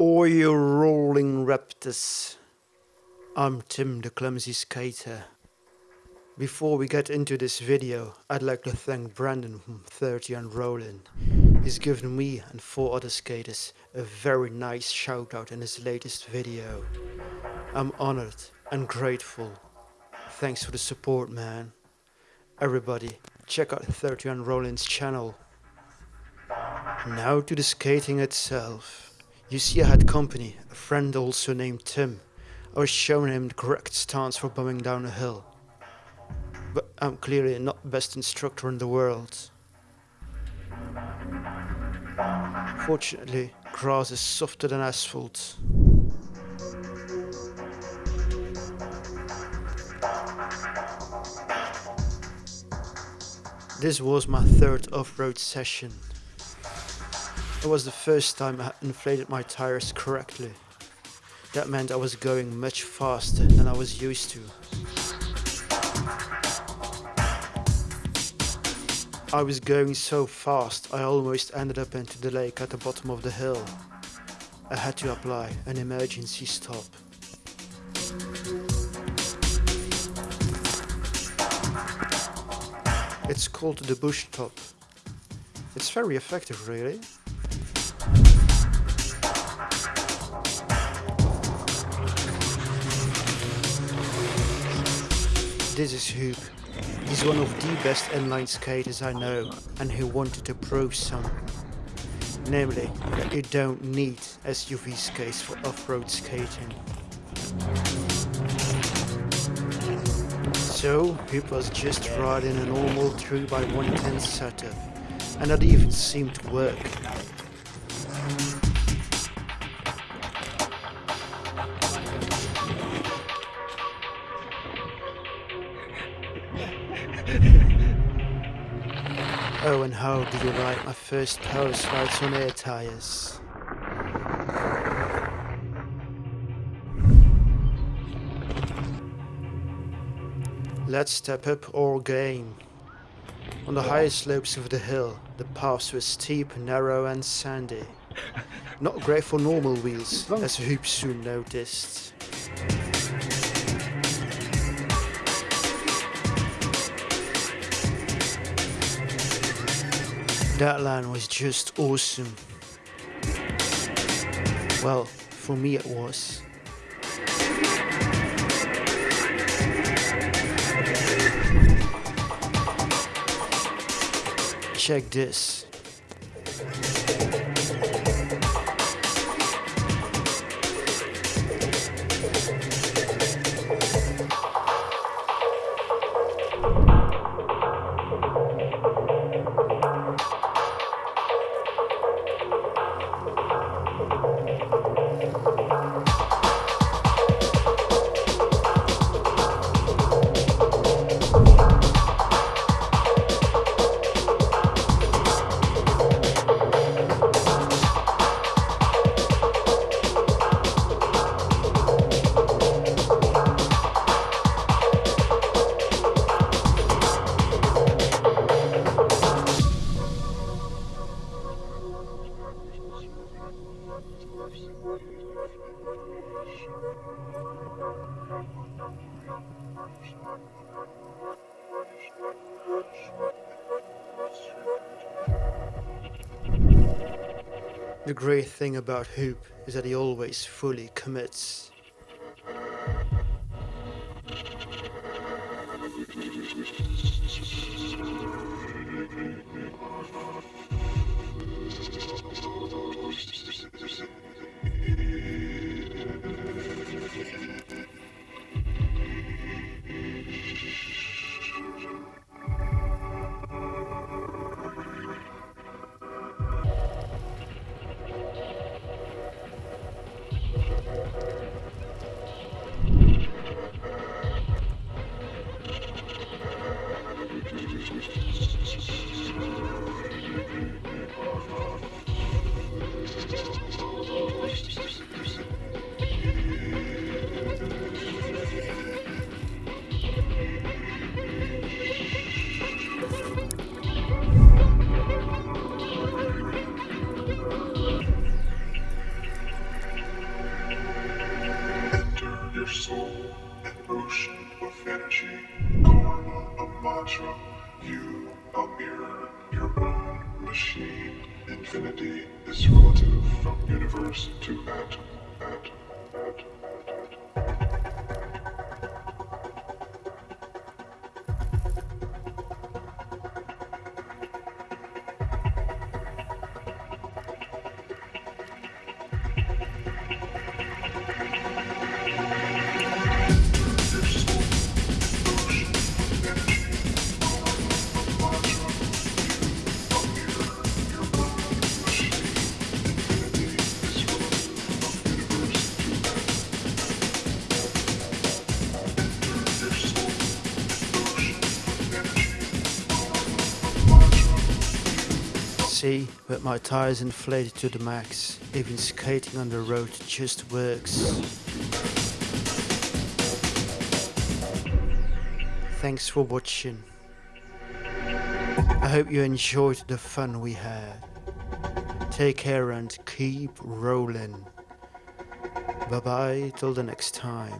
Or you rolling raptors. I'm Tim the Clumsy Skater. Before we get into this video, I'd like to thank Brandon from 30 and Rollin. He's given me and four other skaters a very nice shout out in his latest video. I'm honored and grateful. Thanks for the support man. Everybody, check out 30 and Rollin's channel. Now to the skating itself. You see I had company, a friend also named Tim. I was showing him the correct stance for bombing down a hill. But I'm clearly not the best instructor in the world. Fortunately, grass is softer than asphalt. This was my third off-road session. It was the first time I inflated my tires correctly. That meant I was going much faster than I was used to. I was going so fast I almost ended up into the lake at the bottom of the hill. I had to apply an emergency stop. It's called the bush stop. It's very effective really. This is Hoop. He's one of the best inline skaters I know and he wanted to prove some. Namely, that you don't need SUV skates for off-road skating. So, Hoop was just riding a normal 3x110 setup and that even seemed to work. And how did you like my first power slides on air tires? Let's step up our game. On the highest slopes of the hill, the paths were steep, narrow and sandy. Not great for normal wheels, as Hoop soon noticed. That line was just awesome. Well, for me it was. Check this. The great thing about Hoop is that he always fully commits. soul, an ocean of energy, karma, a mantra, you, a mirror, your own machine. Infinity is relative from universe to atom. See, with my tires inflated to the max, even skating on the road just works. Thanks for watching. I hope you enjoyed the fun we had. Take care and keep rolling. Bye bye till the next time.